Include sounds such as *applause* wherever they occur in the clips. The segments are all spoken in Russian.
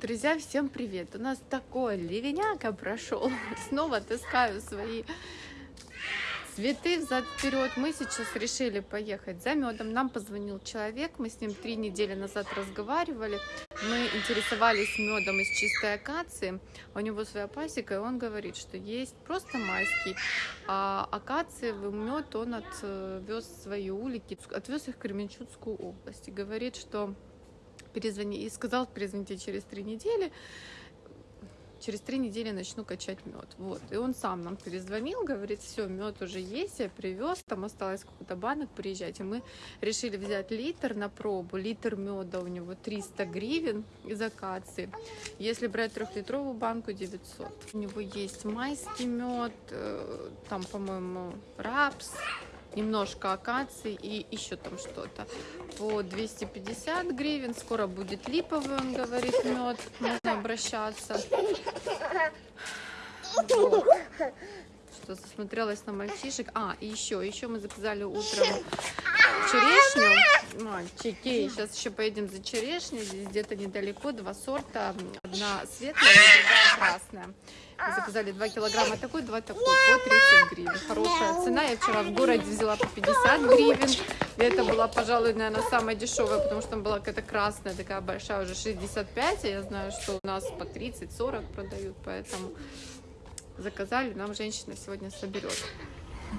Друзья, всем привет! У нас такой ливеняка прошел. *laughs* Снова таскаю свои цветы взад вперед. Мы сейчас решили поехать за медом. Нам позвонил человек, мы с ним три недели назад разговаривали. Мы интересовались медом из чистой акации. У него своя пасека, и он говорит, что есть просто майский, а акациевый мед он отвез свои улики, отвез их в Кременчугскую область. И говорит, что перезвони и сказал, перезвоните через три недели. Через три недели начну качать мед. Вот. И он сам нам перезвонил, говорит, все, мед уже есть, я привез, там осталось какой-то банок, приезжайте. Мы решили взять литр на пробу. Литр меда у него 300 гривен из акации. Если брать трехлитровую банку, 900. У него есть майский мед, э, там, по-моему, рапс, немножко акации и еще там что-то по 250 гривен. Скоро будет липовый, он говорит, мед. Можно обращаться. Вот. Что засмотрелась на мальчишек. А, и еще, еще мы заказали утром черешню. Мальчики, сейчас еще поедем за черешней. Здесь где-то недалеко два сорта. Одна светлая, другая красная. Мы заказали 2 килограмма такой, 2 такой, по 30 гривен. Хорошая цена. Я вчера в городе взяла по 50 гривен. И это была, пожалуй, наверное, самая дешевая, потому что там была какая-то красная, такая большая, уже 65. А я знаю, что у нас по 30-40 продают, поэтому заказали. Нам женщина сегодня соберет.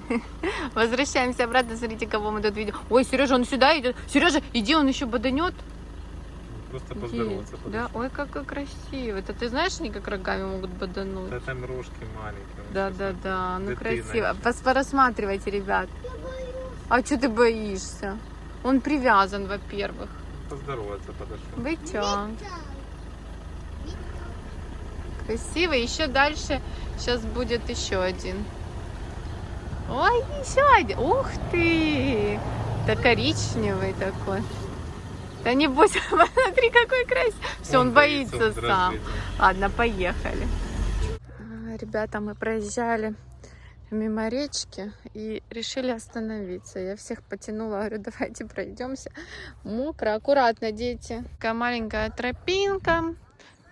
*laughs* Возвращаемся обратно. Смотрите, кого мы тут видим. Ой, Сережа, он сюда идет. Сережа, иди, он еще боданет. Просто поздороваться. Да, ой, какой красивый. Это ты знаешь, они как рогами могут бодануть. Да там рожки маленькие. Да, да, да, ну красиво. Порассматривайте, ребят. А что ты боишься? Он привязан, во-первых. Поздороваться подошел. Бычок. Красиво. Еще дальше сейчас будет еще один. Ой, еще один. Ух ты! Да коричневый такой. Да не бойся, *laughs* смотри, какой красивый. Все, он, боится, он сам. Ладно, поехали. А, Ребята, мы проезжали мимо речки и решили остановиться. Я всех потянула, говорю, *laughs* давайте пройдемся. Мокро, аккуратно, дети. Такая маленькая тропинка.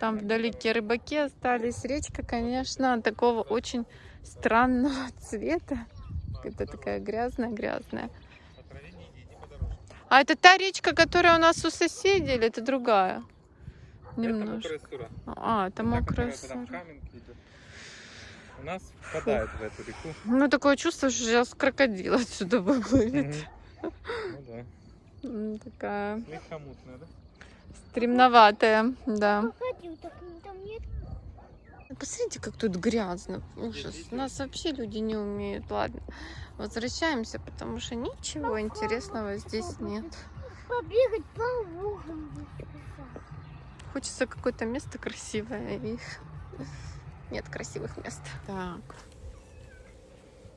Там вдалеке рыбаки остались. Речка, конечно, такого очень странного *laughs* цвета. Это такая грязная-грязная. А это та речка, которая у нас у соседей, или это другая? Это Немножко. мокрая сура. А, это мокрая сура. У нас впадает в эту реку. Ну, такое чувство, что сейчас крокодил отсюда выплывет. Ну да. Такая Слегка мутная, да? стремноватая, да. Крокодил, так там нет. Посмотрите, как тут грязно. Ужас. У нас вообще люди не умеют. Ладно, возвращаемся, потому что ничего интересного здесь нет. Побегать по лугам. Хочется какое-то место красивое. и *laughs* Нет красивых мест. Так.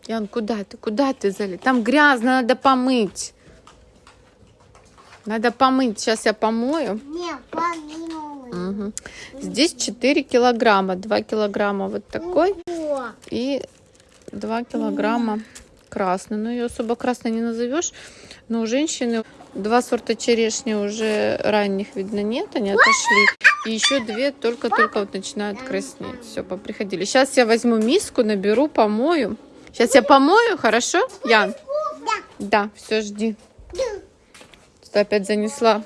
Ян, куда ты? Куда ты залез? Там грязно, надо помыть. Надо помыть. Сейчас я помою. Не, помилуй. Мгм. Здесь 4 килограмма. 2 килограмма вот такой и 2 килограмма красный. Ну, ее особо красной не назовешь. Но у женщины два сорта черешни уже ранних, видно, нет. Они отошли. И еще две только-только вот начинают краснеть. Все, поприходили. Сейчас я возьму миску, наберу, помою. Сейчас я помою, хорошо, Ян? Да, все, жди. Что опять занесла,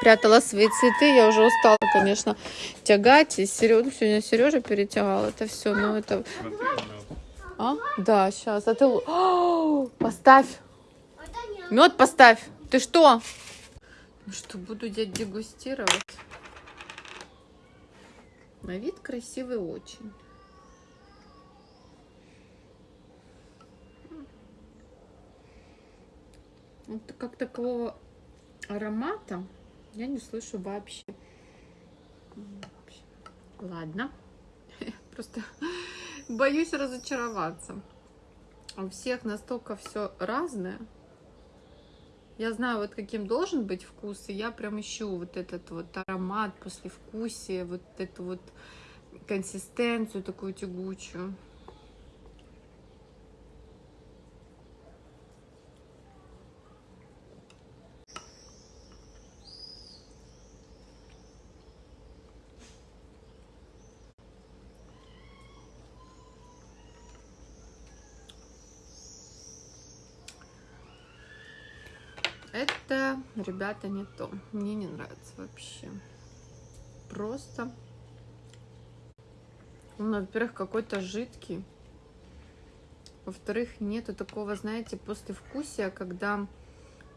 прятала свои цветы. Я уже устала, конечно, тягать. И Сережа, сегодня Сережа перетягал это все. Ну, это... А? Да, сейчас. А ты... О, *gasps* поставь. Мед поставь. Ты что? Ну что, буду я дегустировать. На вид красивый очень. Вот как такого аромата я не слышу вообще. Ладно. *laughs* Просто боюсь разочароваться. У всех настолько все разное. Я знаю, вот каким должен быть вкус, и я прям ищу вот этот вот аромат послевкусие, вот эту вот консистенцию такую тягучую. Это, ребята, не то. Мне не нравится вообще. Просто. Он, во-первых, какой-то жидкий. Во-вторых, нету такого, знаете, послевкусия, когда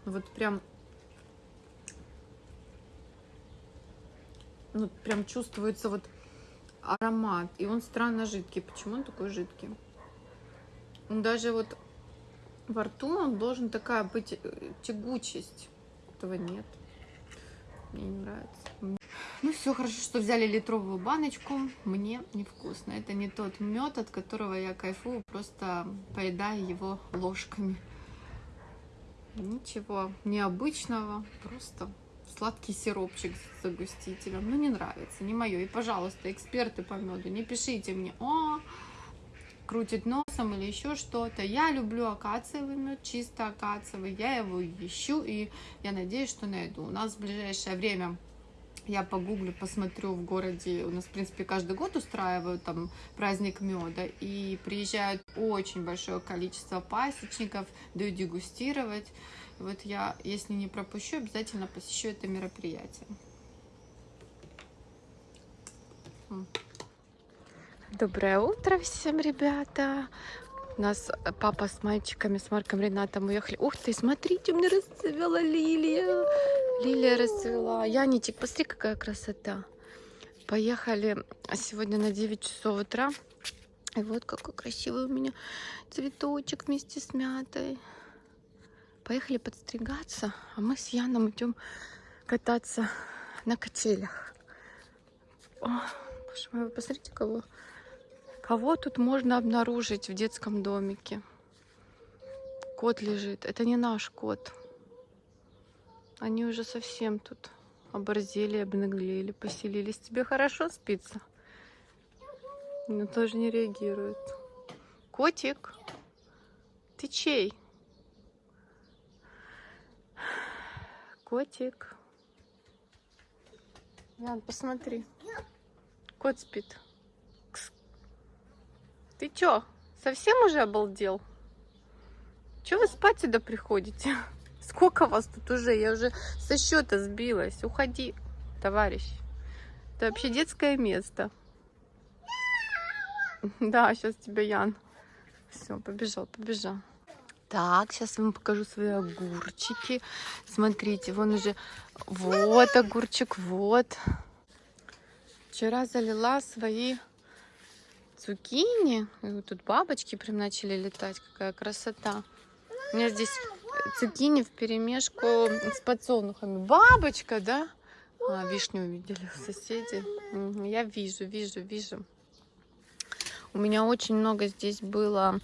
вот прям ну, прям чувствуется вот аромат. И он странно жидкий. Почему он такой жидкий? Он даже вот во рту он должен такая быть э, тягучесть. Этого нет. Мне не нравится. Ну все, хорошо, что взяли литровую баночку. Мне невкусно. Это не тот мед, от которого я кайфую, просто поедая его ложками. Ничего необычного, просто сладкий сиропчик с загустителем. Ну, не нравится, не мое. И, пожалуйста, эксперты по меду, не пишите мне, о, крутит носом или еще что-то. Я люблю акациевый мед, чисто акациевый. Я его ищу и я надеюсь, что найду. У нас в ближайшее время я погуглю, посмотрю в городе. У нас, в принципе, каждый год устраивают там праздник меда. И приезжают очень большое количество пасечников, дают дегустировать. И вот я, если не пропущу, обязательно посещу это мероприятие. Доброе утро всем, ребята! У нас папа с мальчиками, с Марком Ренатом уехали. Ух ты, смотрите, у меня расцвела лилия. Лилия расцвела. Яничек, посмотри, какая красота. Поехали сегодня на 9 часов утра. И вот какой красивый у меня цветочек вместе с мятой. Поехали подстригаться, а мы с Яном идем кататься на качелях. О, боже мой, вы посмотрите, кого, кого тут можно обнаружить в детском домике. Кот лежит. Это не наш кот. Они уже совсем тут оборзели, обнаглели, поселились. Тебе хорошо спится? Но тоже не реагирует. Котик, ты чей? Котик. Ян, посмотри. Кот спит. Ты чё, совсем уже обалдел? Чё вы спать сюда приходите? *laughs* Сколько вас тут уже? Я уже со счета сбилась. Уходи, товарищ. Это вообще детское место. *laughs* Да, сейчас тебя Ян. Все, побежал, побежал. Так, сейчас вам покажу свои огурчики. Смотрите, вон уже... Вот огурчик, вот. Вчера залила свои цукини. И вот тут бабочки прям начали летать. Какая красота. У меня здесь цукини в перемешку с подсолнухами. Бабочка, да? А, вишню увидели соседи. Я вижу, вижу, вижу. У меня очень много здесь было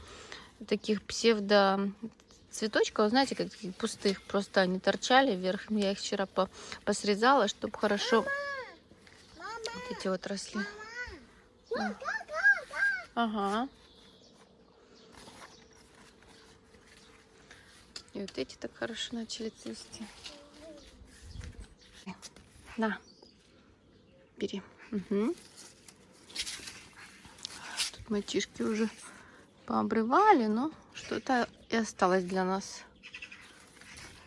таких псевдо цветочков, знаете, как таких пустых, просто они торчали вверх. Я их вчера по посрезала, чтобы хорошо вот эти вот росли. Ага. И вот эти так хорошо начали цвести. На, бери. Угу. Тут мальчишки уже пообрывали, но что-то и осталось для нас.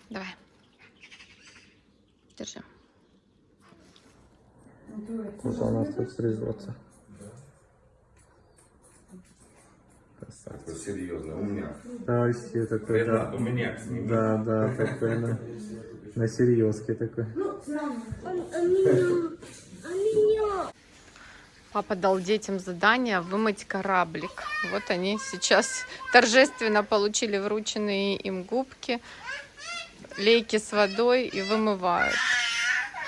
Давай. Держи. Вот у нас тут стрижется. Это серьезно, у меня. Да, вообще такой, да. Ренат, у меня с ним. Да, да, такой на, на серьезке такой. Папа дал детям задание вымыть кораблик. Вот они сейчас торжественно получили врученные им губки, лейки с водой и вымывают.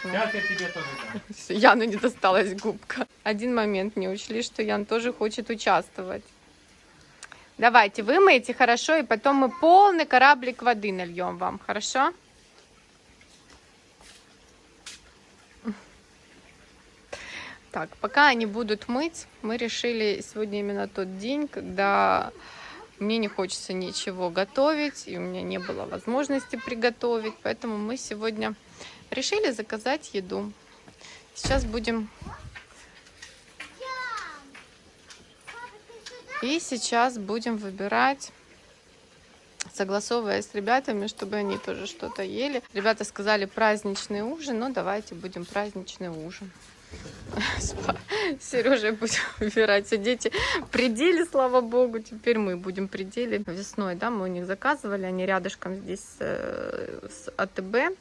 Сейчас я тебе тоже дам. Яну не досталась губка. Один момент не учли, что Ян тоже хочет участвовать. Давайте, вымойте хорошо, и потом мы полный кораблик воды нальем вам, хорошо? Так, пока они будут мыть, мы решили сегодня именно тот день, когда мне не хочется ничего готовить, и у меня не было возможности приготовить, поэтому мы сегодня решили заказать еду. Сейчас будем... И сейчас будем выбирать согласовывая с ребятами, чтобы они тоже что-то ели. Ребята сказали праздничный ужин, ну давайте будем праздничный ужин. *laughs* С Сережей будем *laughs* выбирать. Все дети пределе, слава богу. Теперь мы будем пределе. Весной, да, мы у них заказывали. Они рядышком здесь э, с АТБ.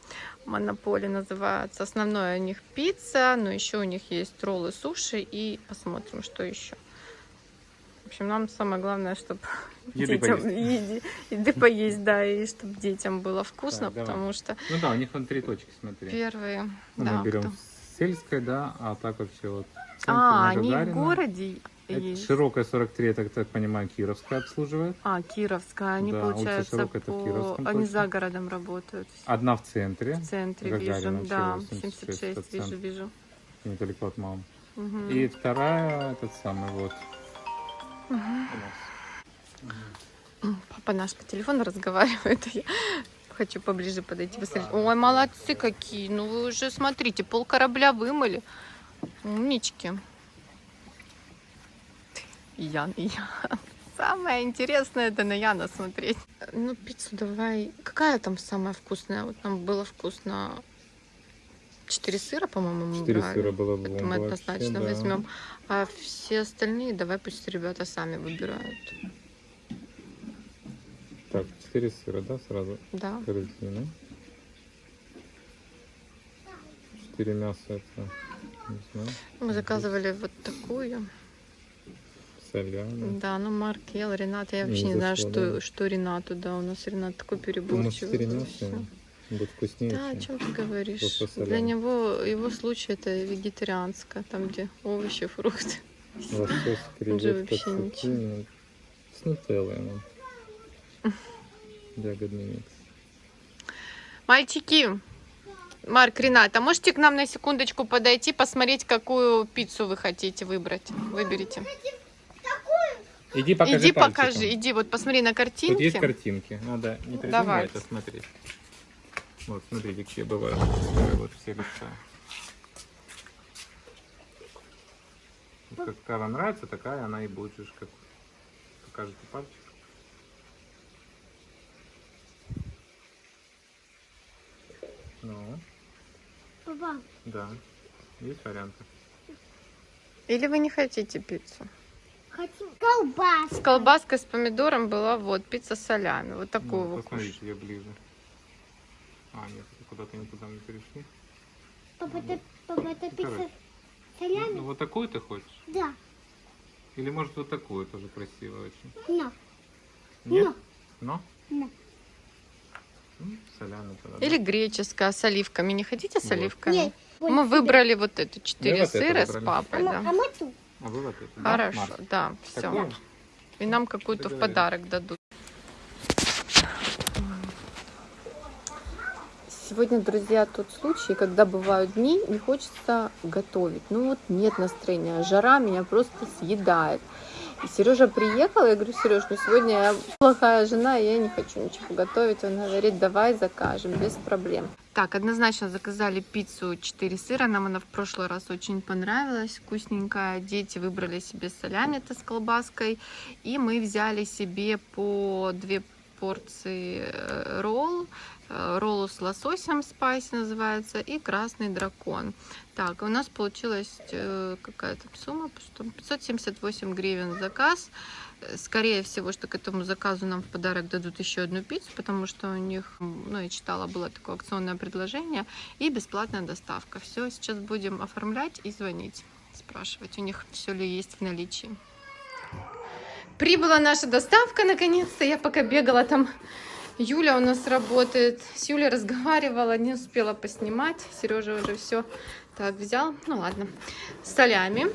Монополи называется. Основное у них пицца, но еще у них есть роллы, суши. И посмотрим, что еще. В общем, нам самое главное, чтобы *laughs* Еды детям поесть. еди- еды поесть, да, и чтобы детям было вкусно, Так, давай. потому что Ну да, у них вон три точки, смотри. первые, Ну, да, мы берем кто- сельское, да, а так вообще вот. А, они в городе есть. Широкая 43, я так, так понимаю, Кировская обслуживает. А, Кировская. Они, Да, получается, Широкая, по... Кировском они точно. за городом работают. Одна в центре, В центре Гагарина, вижу. Да, 76, 76, это вижу, вижу. недалеко от мамы. Мгм. И вторая, этот самый вот. У нас. Папа наш по телефону разговаривает. *laughs* а Я хочу поближе подойти посмотреть. Ой, молодцы какие. Ну вы уже смотрите, пол корабля вымыли. Умнички. Ян, Ян. *laughs* Самое интересное это на Яна смотреть. Ну, пиццу давай. Какая там самая вкусная? Вот нам было вкусно. Четыре сыра, по-моему, мы Четыре брали. сыра было Это мы однозначно вообще, да. возьмем. А все остальные давай пусть ребята сами выбирают. Так, четыре сыра, да, сразу? Да. Корзина. Четыре мяса, это, не знаю, Мы заказывали вот такую. соляна. Да, ну Марк ел, Ренат. Я вообще Не не знаю, что, что Ренату, да. У нас Ренат такой У нас переборчивый. четыре мяса. Будет вкуснее. Да, о чем- ты говоришь? Для него, его случай это вегетарианское, там где овощи, фрукты. Лосось, креветка, цукини. С нутеллой нам. Ягодный микс. Мальчики, Марк, Ренат, а можете к нам на секундочку подойти, посмотреть, какую пиццу вы хотите выбрать? Выберите. Иди покажи иди пальчиком. покажи, иди, вот посмотри на картинки. Тут есть картинки. Надо не придумывать, Давайте. а смотреть. Вот, смотрите, какие бывают. Вот все лица. Вот Какая вам нравится, такая она и будет. же, Как покажете пальчик. Ну, Папа, да. Есть варианты? Или вы не хотите пиццу? хотим колбас. С колбаской, с помидором была вот пицца с солями. Вот такую Ну, вы посмотрите, кушаете. я ближе. А, нет, куда-то никуда мы перешли. Папа, это, папа, это Ну, пицца солями? Ну, вот такую ты хочешь? Да. Или может вот такую тоже красивая очень? Но. Нет? Но? Но. Ну, тогда. да. Или греческая с оливками. Не хотите с Вот. оливками? Нет. Мы выбрали вот эту четыре вот сыра с. А папой, мы, да. а мы тут. А вы вот Хорошо, Марк? да, все. Такую? И нам какую-то в подарок дадут. Сегодня, друзья, тот случай, когда бывают дни, не хочется готовить. Ну вот нет настроения, жара меня просто съедает. И Сережа приехал, я говорю, Сереж, ну сегодня я плохая жена, я не хочу ничего готовить. Он говорит, давай закажем, без проблем. Так, однозначно заказали пиццу 4 сыра. Нам она в прошлый раз очень понравилась, вкусненькая. Дети выбрали себе солями это с колбаской. И мы взяли себе по две порции э, ролл. Э, Роллу с лососем спайси называется и красный дракон. Так, у нас получилась э, какая-то сумма, что 578 гривен заказ. Э, Скорее всего, что к этому заказу нам в подарок дадут еще одну пиццу, потому что у них, ну, я читала, было такое акционное предложение и бесплатная доставка. Все, сейчас будем оформлять и звонить, спрашивать у них, все ли есть в наличии. Прибыла наша доставка наконец-то. Я пока бегала там. Юля у нас работает. С Юлей разговаривала, не успела поснимать. Сережа уже все так взял. Ну ладно. Солями.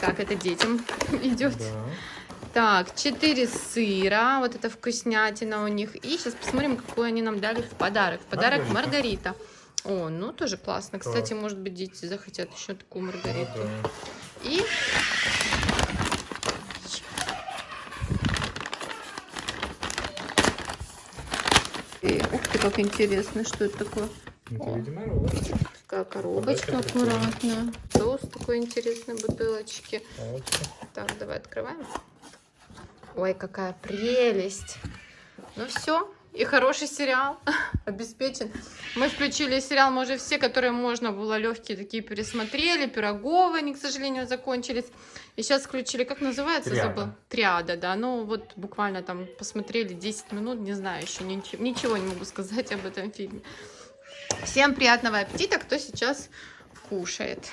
Так, это детям *laughs* идет. Да. Так, 4 сыра. Вот это вкуснятина у них. И сейчас посмотрим, какую они нам дали в подарок. В подарок Маргарита. Маргарита. О, ну тоже классно. Кстати, может быть, дети захотят еще такую Маргариту. Да. И И, ух ты, как интересно, что это такое. Это, видимо, ролл. Такая коробочка аккуратная. Соус такой интересной бутылочки. Палочка. Так, давай открываем. Ой, какая прелесть. Ну все, И хороший сериал *laughs* обеспечен. Мы включили сериал, мы уже все, которые можно было, легкие такие пересмотрели. Пироговые, они, к сожалению, закончились. И сейчас включили, как называется, Триада. забыл? Триада, да. Ну вот буквально там посмотрели 10 минут, не знаю, еще ничего, ничего не могу *laughs* сказать об этом фильме. Всем приятного аппетита, кто сейчас кушает.